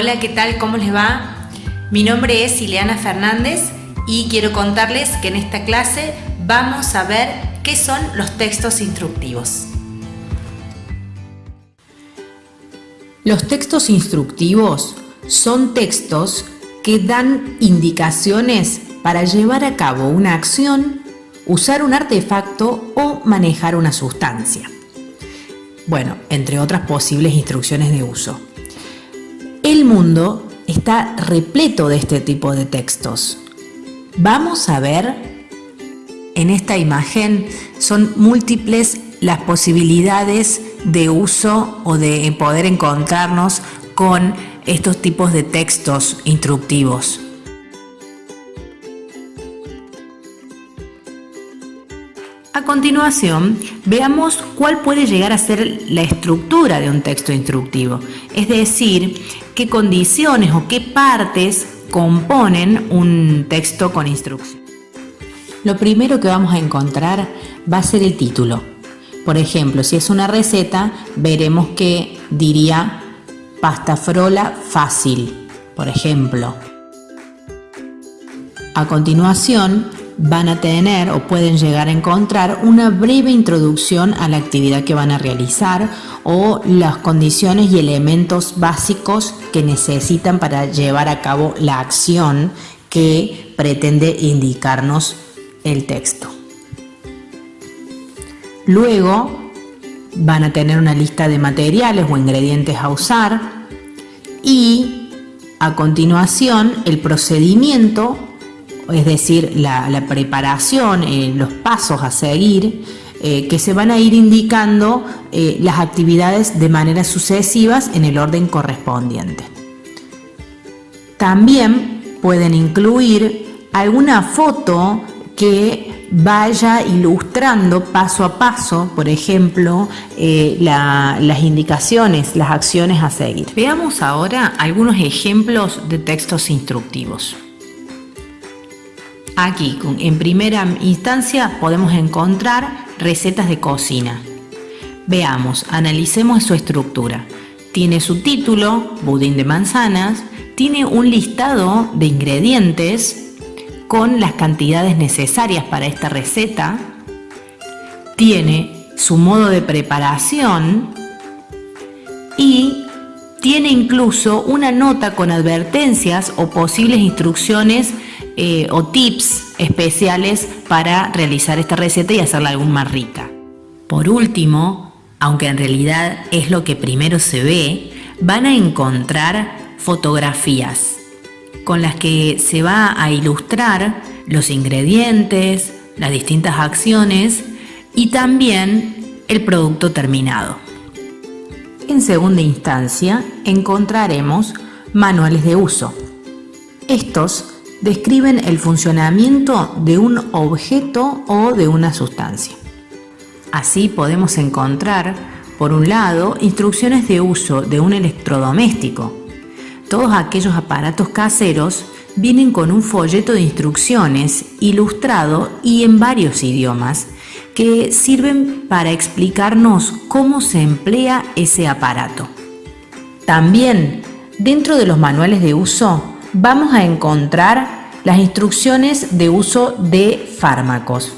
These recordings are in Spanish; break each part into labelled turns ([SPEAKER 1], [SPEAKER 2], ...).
[SPEAKER 1] Hola, ¿qué tal? ¿Cómo les va? Mi nombre es Ileana Fernández y quiero contarles que en esta clase vamos a ver qué son los textos instructivos. Los textos instructivos son textos que dan indicaciones para llevar a cabo una acción, usar un artefacto o manejar una sustancia. Bueno, entre otras posibles instrucciones de uso. El mundo está repleto de este tipo de textos. Vamos a ver, en esta imagen son múltiples las posibilidades de uso o de poder encontrarnos con estos tipos de textos instructivos. Continuación, veamos cuál puede llegar a ser la estructura de un texto instructivo, es decir, qué condiciones o qué partes componen un texto con instrucción. Lo primero que vamos a encontrar va a ser el título. Por ejemplo, si es una receta, veremos que diría pasta frola fácil, por ejemplo. A continuación, van a tener o pueden llegar a encontrar una breve introducción a la actividad que van a realizar o las condiciones y elementos básicos que necesitan para llevar a cabo la acción que pretende indicarnos el texto. Luego van a tener una lista de materiales o ingredientes a usar y a continuación el procedimiento es decir, la, preparación, eh, los pasos a seguir, eh, que se van a ir indicando eh, las actividades de manera sucesivas en el orden correspondiente. También pueden incluir alguna foto que vaya ilustrando paso a paso, por ejemplo, las indicaciones, las acciones a seguir. Veamos ahora algunos ejemplos de textos instructivos. Aquí, en primera instancia, podemos encontrar recetas de cocina. Veamos, analicemos su estructura. Tiene su título, budín de manzanas, tiene un listado de ingredientes con las cantidades necesarias para esta receta, tiene su modo de preparación y tiene incluso una nota con advertencias o posibles instrucciones eh, o tips especiales para realizar esta receta y hacerla aún más rica. Por último, aunque en realidad es lo que primero se ve, van a encontrar fotografías con las que se va a ilustrar los ingredientes, las distintas acciones y también el producto terminado. En segunda instancia encontraremos manuales de uso. Estos describen el funcionamiento de un objeto o de una sustancia. Así podemos encontrar, por un lado, instrucciones de uso de un electrodoméstico. Todos aquellos aparatos caseros vienen con un folleto de instrucciones ilustrado y en varios idiomas que sirven para explicarnos cómo se emplea ese aparato. También, dentro de los manuales de uso, vamos a encontrar las instrucciones de uso de fármacos.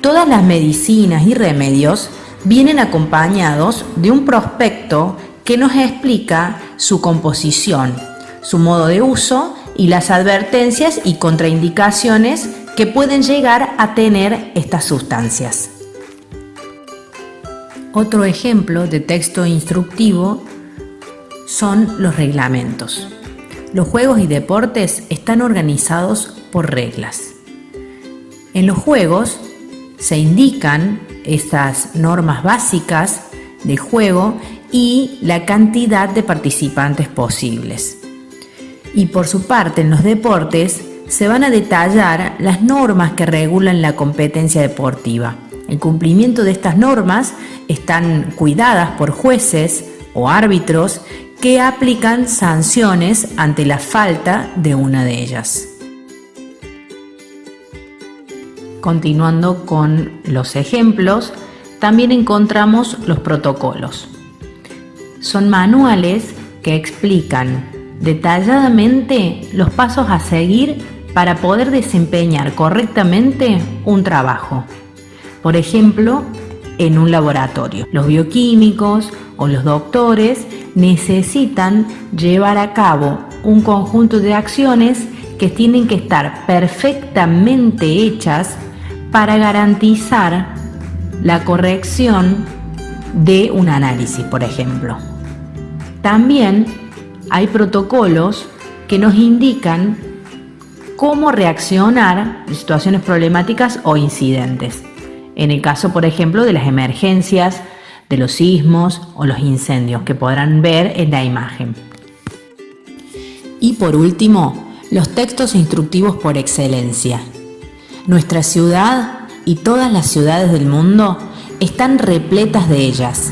[SPEAKER 1] Todas las medicinas y remedios vienen acompañados de un prospecto que nos explica su composición, su modo de uso y las advertencias y contraindicaciones que pueden llegar a tener estas sustancias. Otro ejemplo de texto instructivo son los reglamentos. Los juegos y deportes están organizados por reglas. En los juegos se indican estas normas básicas de juego y la cantidad de participantes posibles. Y por su parte en los deportes se van a detallar las normas que regulan la competencia deportiva. El cumplimiento de estas normas están cuidadas por jueces o árbitros que aplican sanciones ante la falta de una de ellas. Continuando con los ejemplos, también encontramos los protocolos. Son manuales que explican detalladamente los pasos a seguir para poder desempeñar correctamente un trabajo. Por ejemplo, en un laboratorio. Los bioquímicos o los doctores necesitan llevar a cabo un conjunto de acciones que tienen que estar perfectamente hechas para garantizar la corrección de un análisis, por ejemplo. También hay protocolos que nos indican cómo reaccionar en situaciones problemáticas o incidentes. En el caso, por ejemplo, de las emergencias, de los sismos o los incendios que podrán ver en la imagen. Y por último, los textos instructivos por excelencia. Nuestra ciudad y todas las ciudades del mundo están repletas de ellas.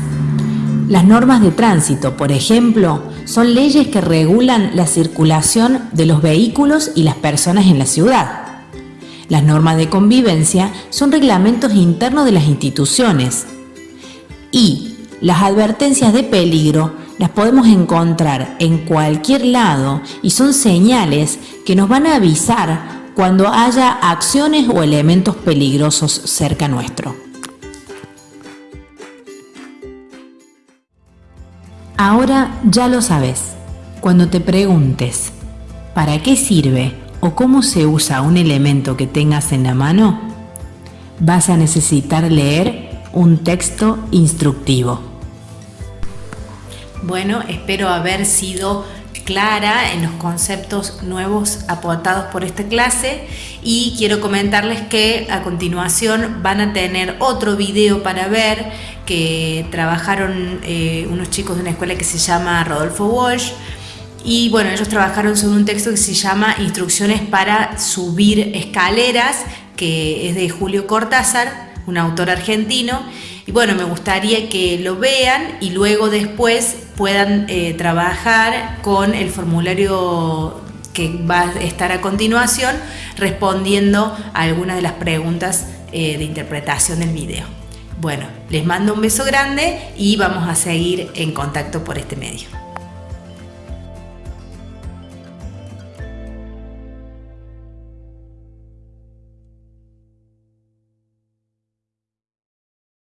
[SPEAKER 1] Las normas de tránsito, por ejemplo, son leyes que regulan la circulación de los vehículos y las personas en la ciudad. Las normas de convivencia son reglamentos internos de las instituciones. Y las advertencias de peligro las podemos encontrar en cualquier lado y son señales que nos van a avisar cuando haya acciones o elementos peligrosos cerca nuestro. Ahora ya lo sabes. Cuando te preguntes, ¿para qué sirve o cómo se usa un elemento que tengas en la mano? Vas a necesitar leer un texto instructivo. Bueno, espero haber sido clara en los conceptos nuevos aportados por esta clase y quiero comentarles que a continuación van a tener otro video para ver que trabajaron eh, unos chicos de una escuela que se llama Rodolfo Walsh y bueno, ellos trabajaron sobre un texto que se llama Instrucciones para subir escaleras que es de Julio Cortázar, un autor argentino y bueno, me gustaría que lo vean y luego después puedan eh, trabajar con el formulario que va a estar a continuación respondiendo a algunas de las preguntas eh, de interpretación del video. Bueno, les mando un beso grande y vamos a seguir en contacto por este medio.